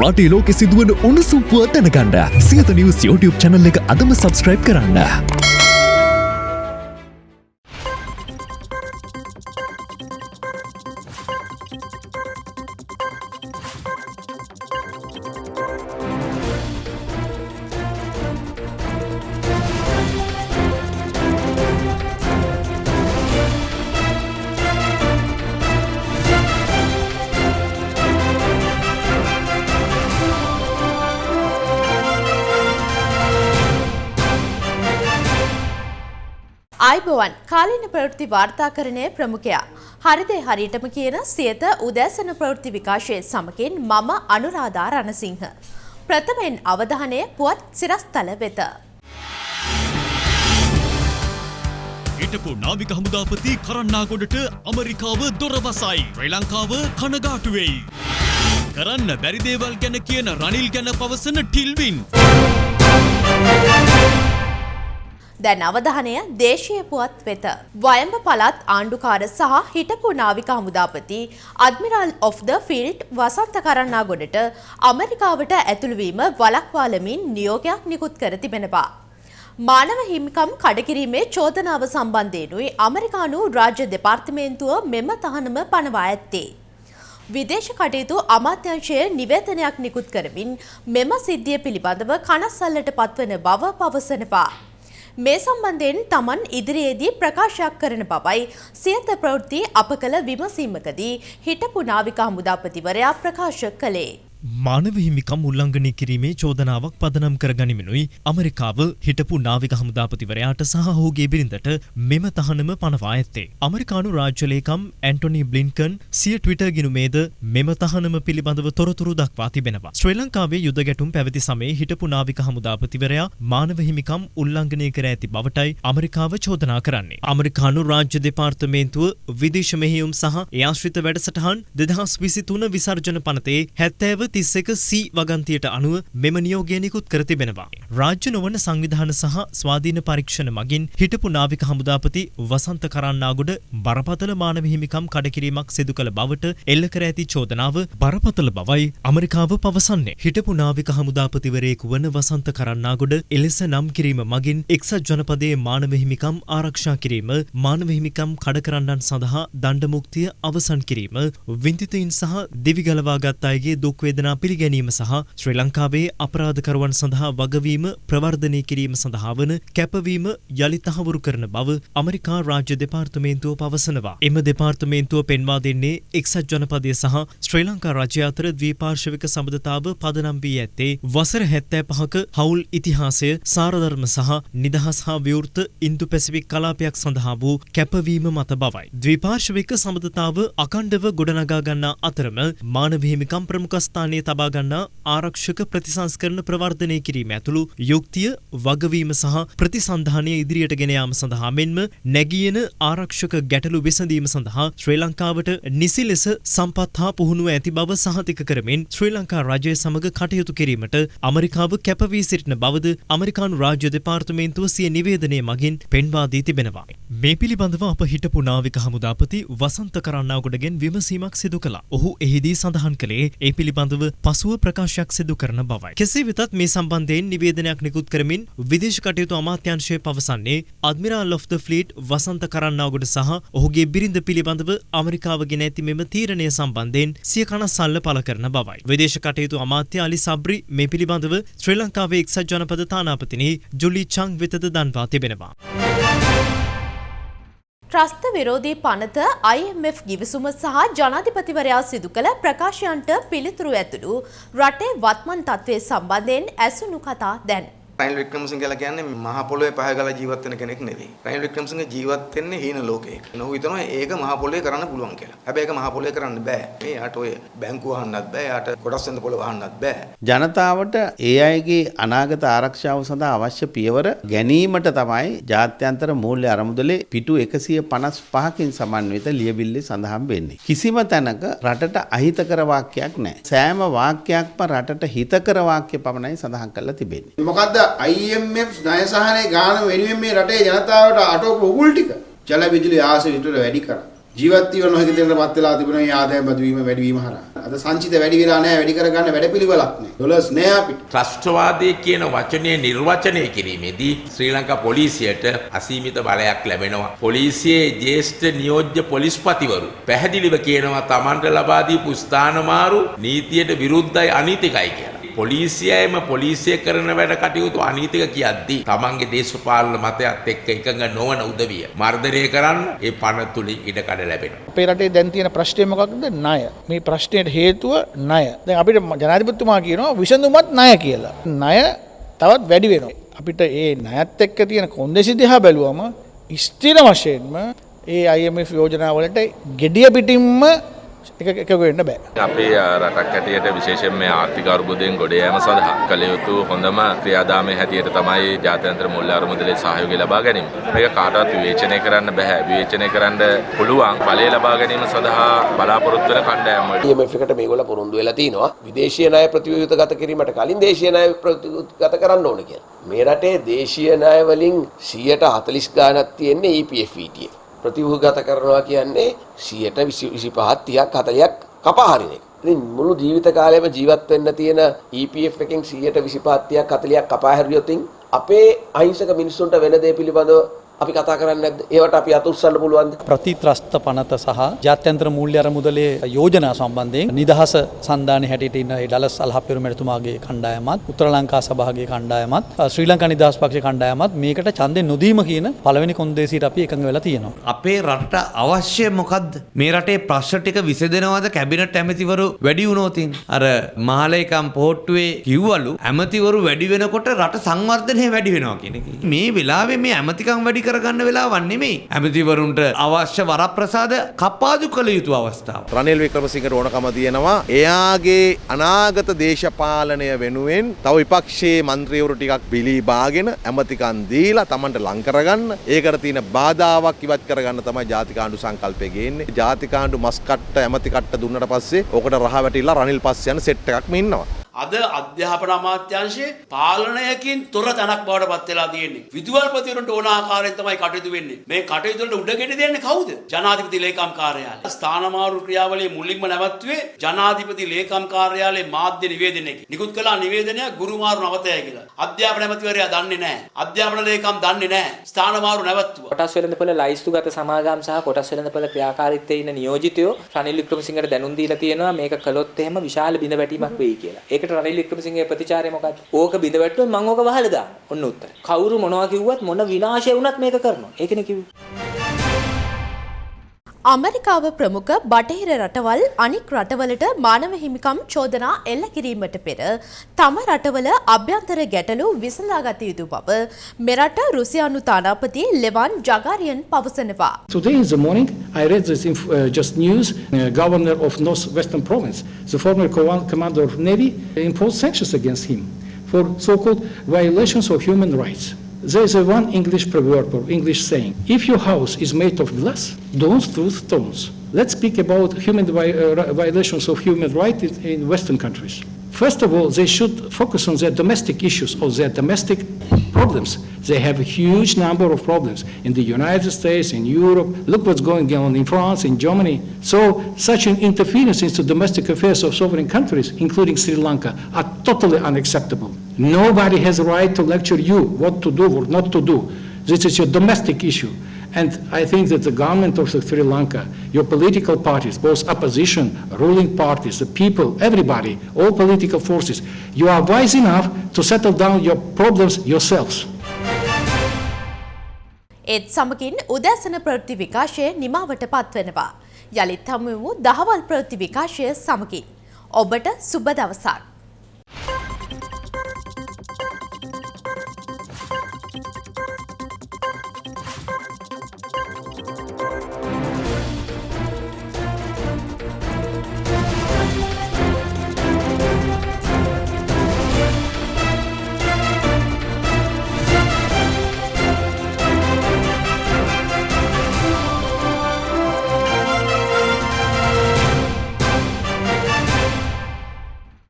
රටේ ලෝකෙ සිදුවන උණුසුම් පුවත් දැනගන්න සියත නිවස් YouTube channel එක අදම subscribe කරන්න. ආයිබෝවන් කාලීන ප්‍රවෘත්ති වාර්තාකරණය ප්‍රමුඛයා. හරිදේ හරියටම කියන සියත උදෑසන ප්‍රවෘත්ති විකාශය සමගින් මම අනුරාධා රණසිංහ. ප්‍රථමයෙන් අවධානය පුවත් සිරස්තල වෙත. හිටපු නාවික හමුදාපති කරන්නාගොඩට අමරිකාව දොරවසයි. ශ්‍රී ලංකාව කනගාටුවෙයි. කරන්න බැරිදේවල් ගැන කියන රනිල් ගැන පවසන ටිල්වින්. දැන් අවධානය දේශීය පුවත් වෙත. වයඹ පළාත් ආණ්ඩුකාර සහ හිටපු නාවික හමුදාපති අඩ්මිරල් ඔෆ් ද ෆිල්ඩ් වසන්ත කරන්නාගොඩට අමරිකාවට ඇතුළුවීම වලක්වාලමින් නියෝගයක් නිකුත් කර තිබෙනවා. මානව හිමිකම් කඩකිරීමේ චෝදනාව සම්බන්ධයෙනුයි අමරිකානු රාජ්‍ය දෙපාර්තමේන්තුව මෙම තහනම පනවා ඇත්තේ. විදේශ කටයුතු අමාත්‍යංශය නිවේදනයක් නිකුත් කරමින් මෙම සිද්ධිය පිළිබඳව කනස්සල්ලට පත්වන බව පවසනවා. මේ සම්බන්ධයෙන් තමන් ඉදිරියේදී ප්‍රකාශයක් කරන බවයි සියත ප්‍රවෘත්ති අප කළ විමසීමකදී හිටපු නාවික හමුදාපතිවරයා ප්‍රකාශ කළේ. මානව හිමිකම් උල්ලංඝනය කිරීමේ චෝදනාවක් පදනම් කර ගනිමිනුයි අමරිකාව හිටපු නාවික හමුදාපතිවරයාට සහ ඔහුගේ බිරිඳට මෙම තහනම පනවා ඇත්තේ. අමරිකානු රාජ්‍යලේකම් ඇන්ටොනි බ්ලින්කන් සිය ට්විටර් ගිනුමේද මෙම තහනම පිළිබඳව තොරතුරු දක්වා තිබෙනවා. ශ්‍රී ලංකාවේ යුද ගැටුම් පැවති සමයේ හිටපු නාවික හමුදාපතිවරයා මානව හිමිකම් උල්ලංඝනය කර ඇති බවටයි අමරිකාව චෝදනා කරන්නේ. අමරිකානු රාජ්‍ය දෙපාර්තමේන්තුව විදේශ මෙහෙයුම් සහ ඒ ආශ්‍රිත වැඩසටහන් දෙදහස් විසි තුන විසර්ජන පනතේ හැත්තෑව තිස්සක සී වගන්තියට අනුව මෙම නියෝගය නිකුත් කර තිබෙනවා. රාජ්‍ය නොවන සංවිධාන සහ ස්වාධීන පරීක්ෂණ මගින් හිටපු නාවික හමුදාපති වසන්ත කරන්නාගොඩ බරපතල මානව හිමිකම් කඩකිරීමක් සිදු කළ බවට එල්ල කර ඇති චෝදනාව බරපතල බවයි අමරිකාව පවසන්නේ. හිටපු නාවික හමුදාපතිවරයෙකු වන වසන්ත කරන්නාගොඩ එලෙස නම් කිරීම මගින් එක්සත් ජනපදයේ මානව හිමිකම් ආරක්ෂා කිරීම මානව හිමිකම් කඩකරන්නන් සඳහා දණ්ඩ මුක්තිය අවසන් කිරීම වින්දිතයින් සහ දිවිගලවාගත් අයගේ දුක් වේදනා පිළිගැනීම සහ ශ්‍රී ලංකාවේ අපරාධකරුවන් සඳහා වගවීම ප්‍රවර්ධනය කිරීම සඳහා වන කැපවීම යළි තහවුරු කරන බව අමරිකා රාජ්‍ය දෙපාර්තමේන්තුව පවසනවා. එම දෙපාර්තමේන්තුව පෙන්වා දෙන්නේ එක්සත් ජනපදය සහ ශ්‍රී ලංකා රජය අතර ද්වීපාර්ශවික සබඳතාව පදනම් වී ඇත්තේ වසර හැත්තෑ පහක හවුල් ඉතිහාසය සාරධර්ම සහ නිදහස් හා විවෘත ඉන්දු පැසිෆික් කලාපයක් සඳහා වූ කැපවීම මත බවයි. ද්වීපාර්ශවික සබඳතාව අකණ්ඩව ගොඩනගා ගන්නා අතරම මානව හිමිකම් ප්‍රමුඛස්ථානයේ තබා ගන්නා ආරක්ෂක ප්‍රතිසංස්කරණ ප්‍රවර්ධනය කිරීම ඇතුළු යුක්තිය වගවීම සහ ප්‍රතිසන්ධානය ඉදිරියට ගෙන යාම සඳහා මෙන්ම නැගියන ආරක්ෂක ගැටලු විසඳීම සඳහා ශ්‍රී ලංකාවට නිසි ලෙස සම්පත් හා පුහුණුව ඇති බව සහතික කරමින් ශ්‍රී ලංකා රජය සමග කටයුතු කිරීමට අමරිකාව කැපවී සිටින බවද අමරිකානු රාජ්‍ය දෙපාර්තමේන්තුව සිය නිවේදනය මගින් පෙන්වා දී තිබෙනවා. මේ පිළිබඳව අප හිටපු නාවික හමුදාපති වසන්ත කරන්නාගොඩගෙන් විමසීමක් සිදු කළා. ඔහු එහිදී සඳහන් කළේ ඒ පිළිබඳව පසුව ප්‍රකාශයක් සිදු කරන බවයි. කෙසේ වෙතත් මේ සම්බන්ධයෙන් නිවේදනයක් නිකුත් කරමින් විදේශ කටයුතු අමාත්‍යංශය පවසන්නේ අඩ්මිරාල් of the fleet Wasantha Karannagoda සහ ඔහුගේ බිරිඳ පිළිබඳව අමරිකාව ගෙන ඇති මෙම තීරණය සම්බන්ධයෙන් සිය කනස්සල්ල පළ කරන බවයි. විදේශ කටයුතු අමාත්‍ය අලි සබ්රි මේ පිළිබඳව ශ්‍රී ලංකාවේ එක්සත් ජනපද තානාපතිනි ජුලි චං වෙතද දන්වා තිබෙනවා. ත්‍රස්ත විරෝධී පනත IMF ගිවිසුම සහ ජනාධිපතිවරයා සිදු කළ ප්‍රකාශයන්ට පිළිතුරු ඇතුළු රටේ වත්මන් තත්ත්වය සම්බන්ධයෙන් ඇසුණු කතා දැන්. රනිල් වික්‍රමසිංහ කියලා කියන්නේ මහ පොළොවේ පහ ගාලා ජීවත් වෙන කෙනෙක් නෙවෙයි. රනිල් වික්‍රමසිංහ ජීවත් වෙන්නේ හීන ලෝකයක. නෝ හිතනවා ඒක මහ පොළොවේ කරන්න පුළුවන් කියලා. හැබැයි ඒක මහ පොළොවේ කරන්න බෑ. මේ යාට ඔය බැංකුව වහන්නත් බෑ. යාට කොටස් වෙන පොළොව වහන්නත් බෑ. ජනතාවට ඒ අයගේ අනාගත ආරක්ෂාව සඳහා අවශ්‍ය පියවර ගැනීමට තමයි ජාත්‍යන්තර මූල්‍ය අරමුදලේ පිටු 155කින් සමන්විත ලියවිල්ලේ සඳහන් වෙන්නේ. කිසිම තැනක රටට අහිතකර වාක්‍යයක් නැහැ. සෑම වාක්‍යයක්ම රටට හිතකර වාක්‍ය පමණයි සඳහන් කරලා තිබෙන්නේ. මොකද්ද IMF ණය සහනය ගාන වෙනුවෙන් මේ රටේ ජනතාවට අටවපු උගුල් ටික ජල විදුලි ආසය විතර වැඩි කරා. ජීවත් වීම නොහැකි දෙයකටපත් වෙලා තිබුණා මේ ආදායම් බදු වීම වැඩි වීම හරහා. අද සංචිත වැඩි වෙලා නැහැ වැඩි කරගන්න වැඩපිළිවෙලක් නැහැ. ඩොලර්ස් නැහැ අපිට. ත්‍රස්ටවාදය කියන වචනය නිර්වචනය කිරීමේදී ශ්‍රී ලංකා පොලිසියට අසීමිත බලයක් ලැබෙනවා. පොලිසියේ ජේෂ්ඨ නියෝජ්‍ය පොලිස්පතිවරු පැහැදිලිව කියනවා තමන්ට ලබා දීපු ස්ථානමාරු නීතියට විරුද්ධයි අනීතිකයි කියලා. පොලිසියයම පොලිසිය කරන වැඩ කටයුතු අනීතික කියද්දී තමන්ගේ දේශපාලන මතයත් එක්ක එකඟ නොවන උදවිය මර්ධනය කරන්න ඒ පන තුළින් ඉඩකඩ ලැබෙනවා. අපේ රටේ දැන් තියෙන ප්‍රශ්නය මොකක්ද ණය. මේ ප්‍රශ්නයට හේතුව ණය. දැන් අපිට ජනාධිපතිතුමා කියනවා විසඳුමත් ණය කියලා. ණය තවත් වැඩි වෙනවා. අපිට ඒ ණයත් එක්ක තියෙන කොන්දේසි දිහා බැලුවම ස්ථිර වශයෙන්ම ඒ IMF යෝජනාවලට gediya පිටින්ම එක එකක වෙන්න බෑ. අපේ රටක් හැටියට විශේෂයෙන් මේ ආර්ථික අර්බුදයෙන් ගොඩ යාම සඳහා කළ යුතු හොඳම ක්‍රියාදාමයේ හැටියට තමයි ජාත්‍යන්තර මුල්‍ය අරමුදලේ සහයෝගය ලබා ගැනීම. මේක කාටවත් විවේචනය කරන්න බෑ. විවේචනය කරන්න පුළුවන් ඵලය ලබා ගැනීම සඳහා බලාපොරොත්තු වෙන කණ්ඩායම් වලට. IMF එකට මේගොල්ලෝ පුරුදු වෙලා තිනවා විදේශීය ණය ප්‍රතිව්‍යුහගත කිරීමට කලින් දේශීය ණය ප්‍රතිව්‍යුහගත කරන්න ඕන කියලා. මේ රටේ දේශීය ණය වලින් 140 ගාණක් තියෙන්නේ EPF ETF. ප්‍රතිව්‍යුහගත කරනවා කියන්නේ 125ක් 30ක් 40ක් කපා හරින එක. ඉතින් මුළු ජීවිත කාලෙම ජීවත් වෙන්න තියෙන EPF එකෙන් 125ක් 30ක් 40ක් කපා හැරියොත් අපේ අහිංසක මිනිස්සුන්ට වෙන දේ පිළිබඳව අපි කතා කරන්නේ නැද්ද? ඒවට අපි අත උස්සන්න පුළුවන්ද? ප්‍රතිත්‍රස්ත පනත සහ ජාත්‍යන්තර මූල්‍ය අරමුදලේ යෝජනා සම්බන්ධයෙන් නිදහස සන්ධානයේ හැටියට ඉන්න ඒ ඩලස් අල්හප්පෙරු මැතිතුමාගේ කණ්ඩායමත් උත්තර ලංකා සභාවේ කණ්ඩායමත් ශ්‍රී ලංකා නිදහස් පක්ෂ කණ්ඩායමත් මේකට ඡන්දෙ නොදීම කියන පළවෙනි කොන්දේසියට අපි එකඟ වෙලා තියෙනවා. අපේ රටට අවශ්‍ය මොකක්ද මේ රටේ ප්‍රශ්න ටික විසඳෙනවද කැබිනට් ඇමතිවරු වැඩි වුණෝතින් අර මහලේකම් පොහොට්ටුවේ කිව්වලු ඇමතිවරු වැඩි වෙනකොට රට සංවර්ධනය වැඩි වෙනවා කියන එක. මේ වෙලාවේ මේ ඇමතිකම් වැඩි කරගන්න වෙලාවක් නෙමෙයි. ඇමතිවරුන්ට අවශ්‍ය වරප්‍රසාද කපාදු කළ යුතු අවස්ථාව. රනිල් වික්‍රමසිංහට ඕනකම තියෙනවා එයාගේ අනාගත දේශපාලනය වෙනුවෙන් තව විපක්ෂයේ මන්ත්‍රීවරු ටිකක් බිලී බාගෙන ඇමතිකන් දීලා Tamanට ලං කරගන්න ඒකට තියෙන බාධාවක් ඉවත් කරගන්න තමයි ජාතිකාණ්ඩු සංකල්පය ගේන්නේ. ජාතිකාණ්ඩු මස් කට්ට ඇමති කට්ට දුන්නට පස්සේ ඔකට රහ වැටිලා රනිල් පස්සේ යන සෙට් එකක්ම ඉන්නවා. අද අධ්‍යාපන අමාත්‍යංශයේ පාලනයකින් තොර තැනක් බවට පත් වෙලා තියෙන්නේ. විදුහල්පතිවරුන්ට ඕන ආකාරයෙන් තමයි කටයුතු වෙන්නේ. මේ කටයුතු වලට උඩගෙඩි දෙන්නේ කවුද? ජනාධිපති ලේකම් කාර්යාලය. ස්ථානමාරු ක්‍රියාවලියේ මුලින්ම නැවැත්තුවේ ජනාධිපති ලේකම් කාර්යාලයේ මාධ්‍ය නිවේදනයකින්. නිකුත් කළ නිවේදනය ගුරුමාරු නවතය කියලා. අධ්‍යාපන ඇමතිවරයා දන්නේ නැහැ. අධ්‍යාපන ලේකම් දන්නේ නැහැ. ස්ථානමාරු නැවැත්තුවා. කොටස් වෙළඳපොළ ලයිස්තුගත සමාගම් සහ කොටස් වෙළඳපොළ ක්‍රියාකාරීත්වයේ ඉන්න නියෝජිතයෝ රනිල් වික්‍රමසිංහට දැනුම් දීලා තියෙනවා මේක කළොත් එහෙම විශාල බිඳ වැටීමක් වෙයි කියලා. ඒකට රනිල් වික්‍රමසිංහගේ ප්‍රතිචාරය මොකක්ද? ඕක බිඳ වැටුවොත් මම ඕක වහලා දානවා. ඔන්න උත්තරය. කවුරු මොනවා කිව්වත් මොන විනාශය වුණත් මේක කරනවා. ඒකනේ කිව්වේ. අමරිකාව ප්‍රමුඛ බටහිර රටවල් අනික් රටවලට මානව හිමිකම් චෝදනා එල්ල කිරීමට පෙර තම රටවල අභ්‍යන්තර ගැටලු විසඳාගත යුතු බව මෙරට රුසියානු තානාපති ලෙවන් ජගාරියන් පවසනවා. Today in the morning, I read this inf- uh, just news. Uh, governor of Northwestern Province, the former co- commander of Navy, imposed sanctions against him for so-called violations of human rights. There is a one English proverb or English saying: "If your house is made of glass, don't throw stones." Let's speak about human uh, violations of human rights in, in Western countries. First of all, they should focus on their domestic issues or their domestic problems. They have a huge number of problems in the United States, in Europe. Look what's going on in France, in Germany. So, such an interference into domestic affairs of sovereign countries, including Sri Lanka, are totally unacceptable. Nobody has a right to lecture you what to do or not to do. This is your domestic issue. And I think that the government of Sri Lanka, your political parties, both opposition, ruling parties, the people, everybody, all political forces, you are wise enough to settle down your problems yourselves. ඒත් සමගින් උදෑසන ප්‍රවෘත්ති විකාශය නිමාවට පත්වෙනවා. යළිත් හමුවමු දහවල් ප්‍රවෘත්ති විකාශය සමගින්. ඔබට සුබ දවසක්.